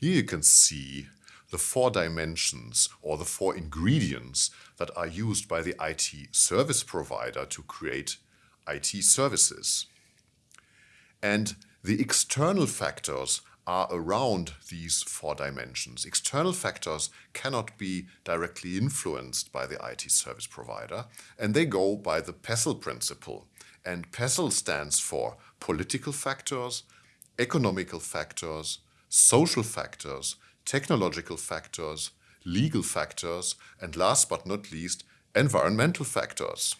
Here you can see the four dimensions or the four ingredients that are used by the IT service provider to create IT services. And the external factors are around these four dimensions. External factors cannot be directly influenced by the IT service provider, and they go by the PESTEL principle. And PESTEL stands for political factors, economical factors, social factors, technological factors, legal factors, and last but not least, environmental factors.